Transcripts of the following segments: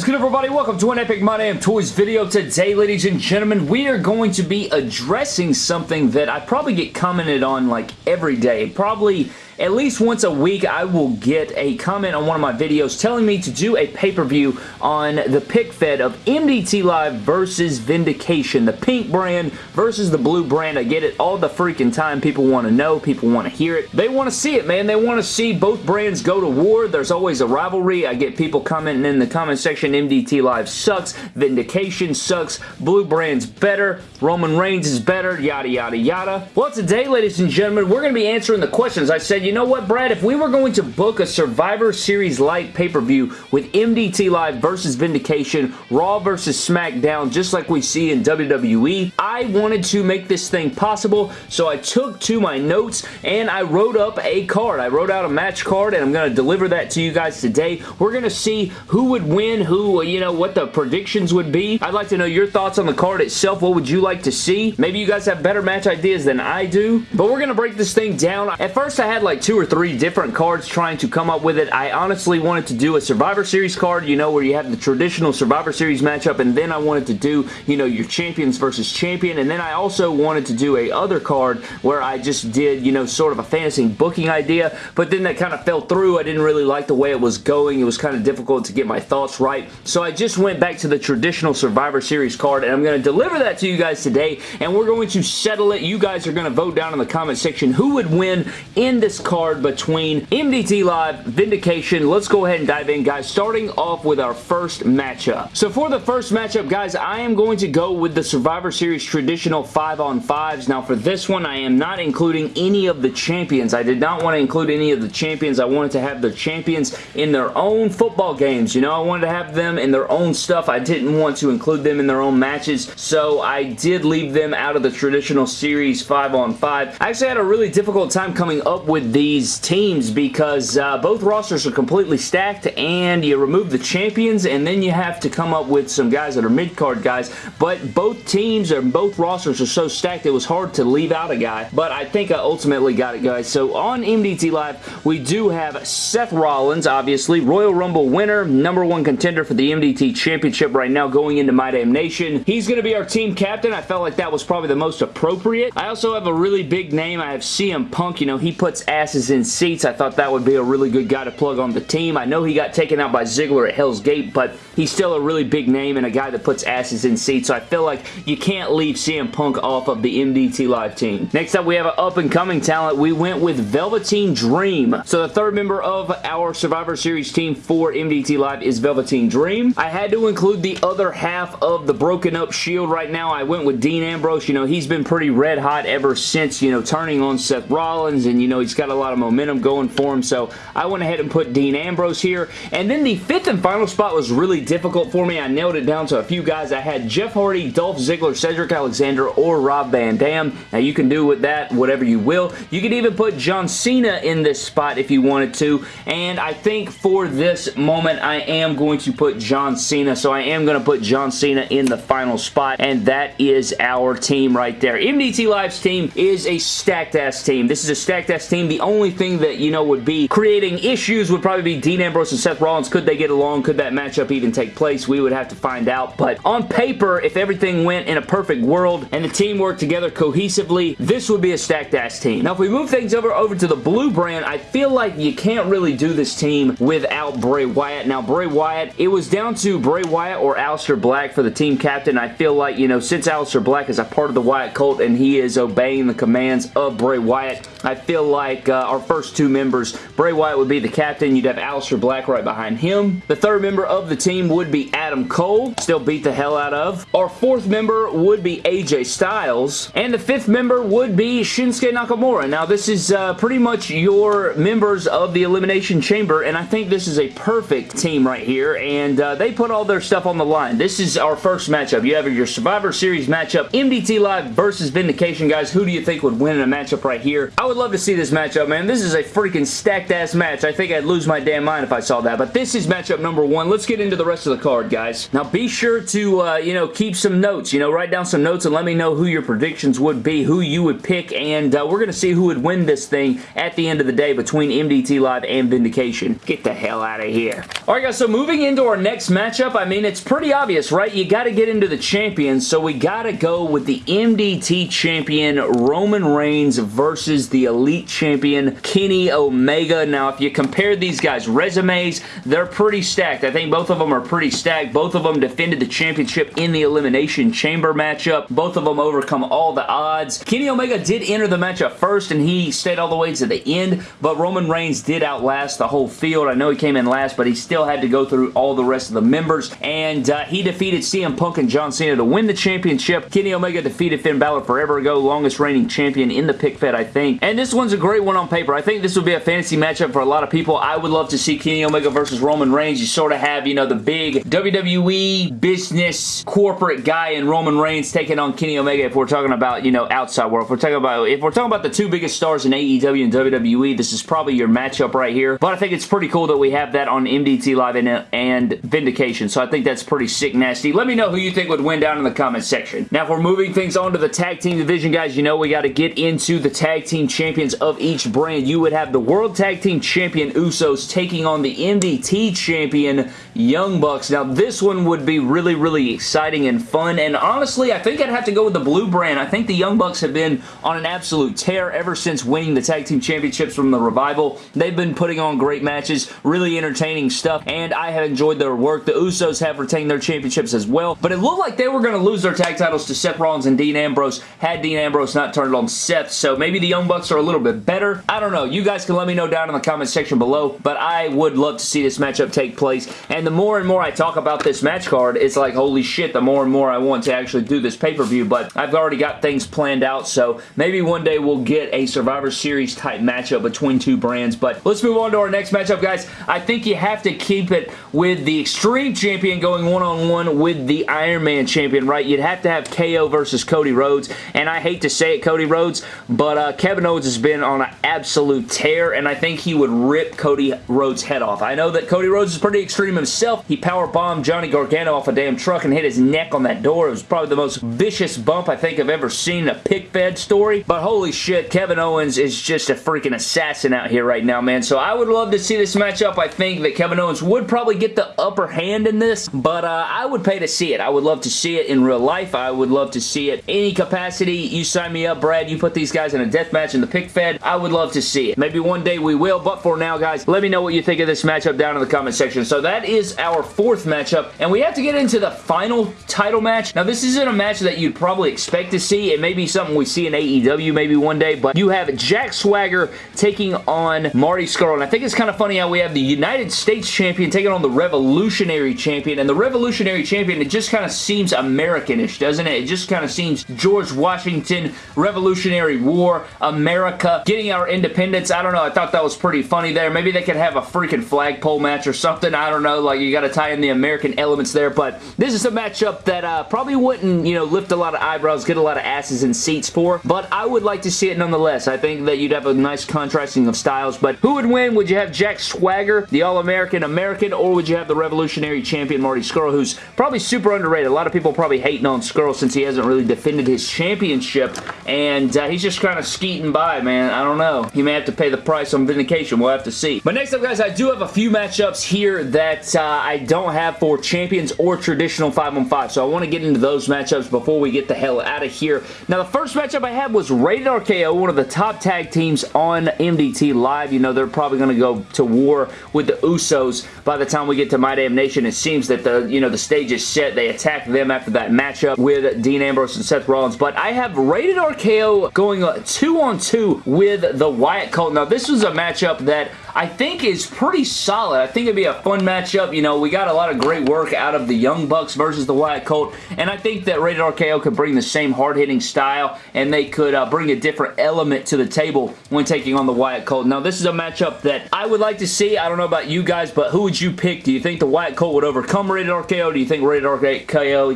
is good everybody? Welcome to an Epic My Damn Toys video. Today, ladies and gentlemen, we are going to be addressing something that I probably get commented on like every day. Probably at least once a week I will get a comment on one of my videos telling me to do a pay-per-view on the pic fed of MDT Live versus Vindication. The pink brand versus the blue brand. I get it all the freaking time. People want to know. People want to hear it. They want to see it, man. They want to see both brands go to war. There's always a rivalry. I get people commenting in the comment section, MDT Live sucks. Vindication sucks. Blue brand's better. Roman Reigns is better. Yada, yada, yada. Well, today, ladies and gentlemen, we're going to be answering the questions. I said, you know what, Brad? If we were going to book a Survivor Series-like pay-per-view with MDT Live versus Vindication, Raw versus SmackDown, just like we see in WWE, I wanted to make this thing possible, so I took to my notes and I wrote up a card. I wrote out a match card and I'm going to deliver that to you guys today. We're going to see who would win, who, you know, what the predictions would be. I'd like to know your thoughts on the card itself. What would you like to see? Maybe you guys have better match ideas than I do, but we're going to break this thing down. At first, I had like two or three different cards trying to come up with it. I honestly wanted to do a Survivor Series card, you know, where you have the traditional Survivor Series matchup, and then I wanted to do, you know, your champions versus champion, and then I also wanted to do a other card where I just did, you know, sort of a fantasy booking idea, but then that kind of fell through. I didn't really like the way it was going. It was kind of difficult to get my thoughts right, so I just went back to the traditional Survivor Series card, and I'm going to deliver that to you guys today, and we're going to settle it. You guys are going to vote down in the comment section who would win in this card between MDT Live, Vindication. Let's go ahead and dive in, guys, starting off with our first matchup. So for the first matchup, guys, I am going to go with the Survivor Series traditional 5-on-5s. Now, for this one, I am not including any of the champions. I did not want to include any of the champions. I wanted to have the champions in their own football games. You know, I wanted to have them in their own stuff. I didn't want to include them in their own matches, so I did leave them out of the traditional series 5 on 5. I actually had a really difficult time coming up with these teams because uh, both rosters are completely stacked and you remove the champions and then you have to come up with some guys that are mid-card guys, but both teams and both rosters are so stacked it was hard to leave out a guy, but I think I ultimately got it, guys. So on MDT Live, we do have Seth Rollins, obviously, Royal Rumble winner, number one contender for the MDT Championship right now going into My Damn Nation. He's going to be our team captain. I felt like that was probably the most appropriate. I also have a really big name. I have CM Punk. You know, he puts asses in seats. I thought that would be a really good guy to plug on the team. I know he got taken out by Ziggler at Hell's Gate, but he's still a really big name and a guy that puts asses in seats, so I feel like you can't leave CM Punk off of the MDT Live team. Next up, we have an up-and-coming talent. We went with Velveteen Dream. So the third member of our Survivor Series team for MDT Live is Velveteen Dream. I had to include the other half of the broken up Shield right now. I went with Dean Ambrose. You know, he's been pretty red hot ever since, you know, turning on Seth Rollins and, you know, he's got a lot of momentum going for him. So I went ahead and put Dean Ambrose here. And then the fifth and final spot was really difficult for me. I nailed it down to a few guys. I had Jeff Hardy, Dolph Ziggler, Cedric Alexander, or Rob Van Dam. Now you can do with that whatever you will. You could even put John Cena in this spot if you wanted to. And I think for this moment, I am going to put John Cena. So I am going to put John Cena in the final spot. And that is our team right there. MDT Live's team is a stacked ass team. This is a stacked ass team. The only thing that, you know, would be creating issues would probably be Dean Ambrose and Seth Rollins. Could they get along? Could that matchup even take place? We would have to find out. But on paper, if everything went in a perfect world and the team worked together cohesively, this would be a stacked ass team. Now, if we move things over, over to the blue brand, I feel like you can't really do this team without Bray Wyatt. Now, Bray Wyatt, it was down to Bray Wyatt or Aleister Black for the team captain. I feel like, you know, since Aleister Black is a part of the Wyatt cult and he is obeying the commands of Bray Wyatt, I feel like uh, our first two members, Bray Wyatt would be the captain. You'd have Aleister Black right behind him. The third member of the team would be Adam Cole. Still beat the hell out of. Our fourth member would be AJ Styles. And the fifth member would be Shinsuke Nakamura. Now, this is uh, pretty much your members of the Elimination Chamber, and I think this is a perfect team right here, and uh, they put all their stuff on the line. This is our first matchup. You have your Survivor Series matchup, MDT Live versus Vindication, guys. Who do you think would win in a matchup right here? I would love to see this matchup, man. This is a freaking stacked-ass match. I think I'd lose my damn mind if I saw that, but this is matchup number one. Let's get into the rest of the card, guys. Now, be sure to, uh, you know, keep some notes. You know, write down some notes and let me know who your predictions would be, who you would pick, and uh, we're going to see who would win this thing at the end of the day between MDT Live and Vindication. Get the hell out of here. Alright guys, so moving into our next matchup, I mean, it's pretty obvious, right? You got to get into the champions, so we got to go with the MDT champion Roman Reigns versus the Elite champion Kenny Omega. Now, if you compare these guys' resumes, they're pretty stacked. I think both of them are pretty stacked. Both of them defended the championship in the Elimination Chamber matchup. Both of them overcome all the odds. Kenny Omega did enter the matchup first, and he stayed all the way to the end, but Roman Reigns did outlast the whole field. I know he came in last, but he still had to go through all the rest of the members, and uh, he defeated CM Punk and John Cena to win the championship. Kenny Omega defeated Finn Balor forever ago, longest reigning champion in the pic fed, I think. And this one's a great one on paper. I think this would be a fantasy matchup for a lot of people. I would love to see Kenny Omega versus Roman Reigns. You sort of have, you know, the big WWE business corporate guy in Roman Reigns taking on Kenny Omega if we're talking about, you know, outside world. If we're talking about if we're talking about the two biggest stars in AEW and WWE, this is probably your matchup right here. But I think it's pretty cool that we have that on MDT Live and, and Vindication. So I think that's pretty sick nasty. Let me know who you think would win down in the comment section. Now, if we're moving things on to the tag team division, guys, you know we got to get into the tag team champions of each brand. You would have the World Tag Team Champion Usos taking on the MDT Champion Young Bucks. Now, this one would be really, really exciting and fun, and honestly, I think I'd have to go with the blue brand. I think the Young Bucks have been on an absolute tear ever since winning the Tag Team Championships from the Revival. They've been putting on great matches, really entertaining stuff, and I have enjoyed their work. The Usos have retained their championships as well, but it looked like they were going to lose their tag titles to Seth Rollins and Dean Ambrose had Dean Ambrose not turned on Seth, so maybe the Young Bucks are a little bit better. I don't know. You guys can let me know down in the comment section below, but I would love to see this matchup take place, and the more and more I talk about this match card, it's like, holy shit, the more and more I want to actually do this pay-per-view, but I've already got things planned out, so maybe one day we'll get a Survivor Series type matchup between two brands, but let's move on to our next matchup, guys. I think you have to keep it with the Extreme Champion going one-on-one -on -one with the Iron Man Champion, right? You'd have to have KO versus Cody Rhodes, and I hate to say it, Cody Rhodes, but uh, Kevin Owens has been on an absolute tear, and I think he would rip Cody Rhodes' head off. I know that Cody Rhodes is pretty extreme himself. He power bombed Johnny Gargano off a damn truck and hit his neck on that door. It was probably the most vicious bump I think I've ever seen in a pic fed story, but holy shit, Kevin Owens is just a freaking assassin out here right now, man. So I would love to see this matchup. I think that Kevin Owens would probably get the upper hand in this, but uh, I would pay to see it. I would love to see it in real life. I would love to see it any capacity. You sign me up, Brad. You put these guys in a death match in the pic fed. I would love to see it. Maybe one day we will, but for now, guys, let me know what you think of this matchup down in the comment section. So that is our fourth matchup, and we have to get into the final title match. Now, this isn't a match that you'd probably expect to see. It may be something we see in AEW maybe one day, but you have Jack Swagger taking on Marty Scurll, and I think it's kind of funny how we have the United States Champion taking on the Revolutionary Champion, and the Revolutionary Champion, it just kind of seems Americanish, doesn't it? It just kind of seems George Washington, Revolutionary War, America, getting our independence. I don't know. I thought that was pretty funny there. Maybe they could have a freaking flagpole match or something. I don't know. Like, you got to tie in the American elements there, but this is a matchup that uh, probably wouldn't, you know, lift a lot of eyebrows, get a lot of asses in seats for, but I would like to see it nonetheless. I think that you'd have a nice contrasting of styles, but who would win? Would you have Jack Swagger, the All-American American, or would you have the Revolutionary Champion Marty Scurll, who's probably super underrated? A lot of people probably hating on Scurll since he hasn't really defended his championship, and uh, he's just kind of skeeting by, man. I don't know. He may have to pay the price on Vindication. We'll have to see. But next up, guys, I do have a few matchups here that uh, I don't have for champions or traditional 5 on 5, so I want to get into those matchups before we get the hell out of here. Now, the first matchup I had was Rated RKO, one of the top tag teams on MDT Live. You know, they're probably going to go to war with the Usos by the time we get to My Damn Nation. It seems that the, you know, the stage is set. They attack them after that matchup with Dean Ambrose and Seth Rollins, but I have Rated RKO going two on two on two with the Wyatt Cult. Now, this was a matchup that I think is pretty solid. I think it'd be a fun matchup. You know, we got a lot of great work out of the Young Bucks versus the Wyatt Cult, and I think that Rated RKO could bring the same hard-hitting style, and they could uh, bring a different element to the table when taking on the Wyatt Cult. Now, this is a matchup that I would like to see. I don't know about you guys, but who would you pick? Do you think the Wyatt Cult would overcome Rated RKO? Do you think Rated RKO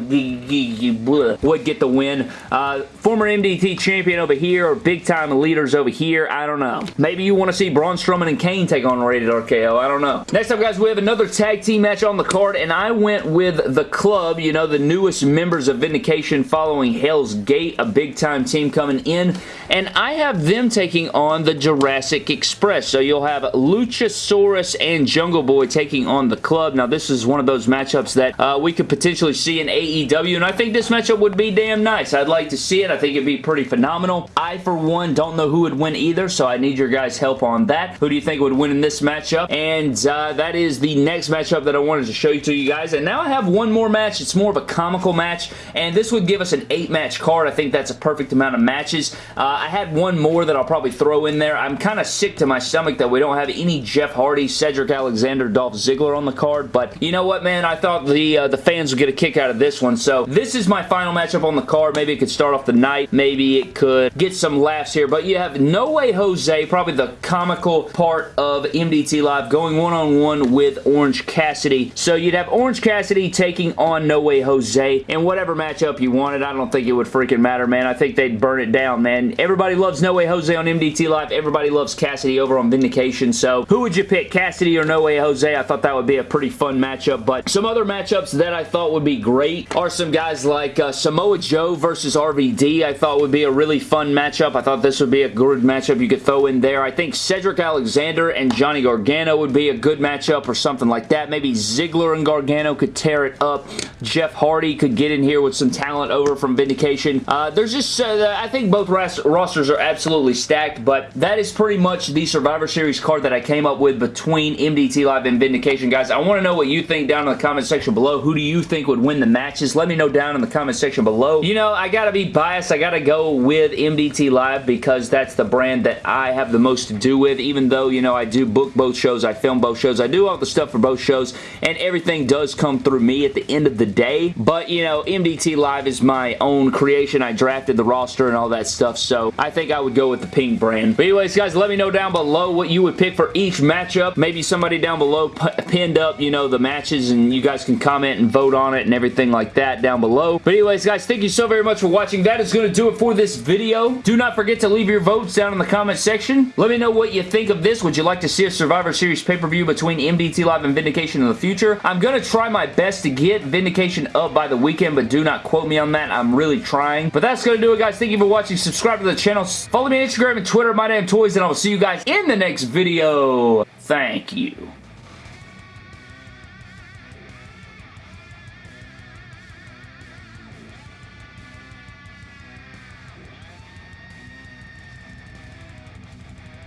would get the win? Uh, former MDT champion over here, or big-time leaders over here? I don't know. Maybe you want to see Braun Strowman and Kane Take on Rated RKO. I don't know. Next up, guys, we have another tag team match on the card, and I went with the club, you know, the newest members of Vindication following Hell's Gate, a big-time team coming in, and I have them taking on the Jurassic Express. So you'll have Luchasaurus and Jungle Boy taking on the club. Now, this is one of those matchups that uh, we could potentially see in AEW, and I think this matchup would be damn nice. I'd like to see it. I think it'd be pretty phenomenal. I, for one, don't know who would win either, so I need your guys' help on that. Who do you think would win in this matchup? And uh, that is the next matchup that I wanted to show you to you guys. And now I have one more match. It's more of a comical match, and this would give us an eight-match card. I think that's a perfect amount of matches. Uh, I had one more that I'll probably throw in there. I'm kind of sick to my stomach that we don't have any Jeff Hardy, Cedric Alexander, Dolph Ziggler on the card, but you know what, man? I thought the, uh, the fans would get a kick out of this one, so this is my final matchup on the card. Maybe it could start off the night. Maybe it could get some laughs here, but you have No Way Jose, probably the comical part of MDT Live, going one-on-one -on -one with Orange Cassidy. So you'd have Orange Cassidy taking on No Way Jose in whatever matchup you wanted. I don't think it would freaking matter, man. I think they'd burn it down, man. Everybody loves No Way Jose on MDT Live. Everybody loves Cassidy over on Vindication. So who would you pick, Cassidy or No Way Jose? I thought that would be a pretty fun matchup, but some other matchups that I thought would be great are some guys like uh, Samoa Joe versus RVD. I thought would be a really fun matchup. I thought this would be a good matchup you could throw in there. I think Cedric Alexander and Johnny Gargano would be a good matchup or something like that. Maybe Ziggler and Gargano could tear it up. Jeff Hardy could get in here with some talent over from Vindication. Uh, there's just, uh, I think both rosters are absolutely stacked, but that is pretty much the Survivor Series card that I came up with between MDT Live and Vindication. Guys, I want to know what you think down in the comment section below. Who do you think would win the matches? Let me know down in the comment section below. You know, I gotta be biased. I gotta go with MDT Live because that's the brand that I have the most to do with, even though, you know, I do book both shows, I film both shows, I do all the stuff for both shows, and everything does come through me at the end of the day, but, you know, MDT Live is my own creation. I drafted the roster and all that stuff, so I think I would go with the pink brand. But anyways, guys, let me know down below what you would pick for each matchup. Maybe somebody down below pinned up, you know, the matches, and you guys can comment and vote on it and everything like that down below. But anyways, guys, thank you so very much for watching. That is going to do it for this video. Do not forget to leave your votes down in the comment section. Let me know what you think of this. Would you like to see a Survivor Series pay-per-view between MDT Live and Vindication in the future? I'm going to try my best to get Vindication up by the weekend, but do not quote me on that. I'm really trying. But that's going to do it, guys. Thank you for watching. Subscribe to the channel. Follow me on Instagram and Twitter, My Damn Toys, and I will see you guys in the next video. Thank you.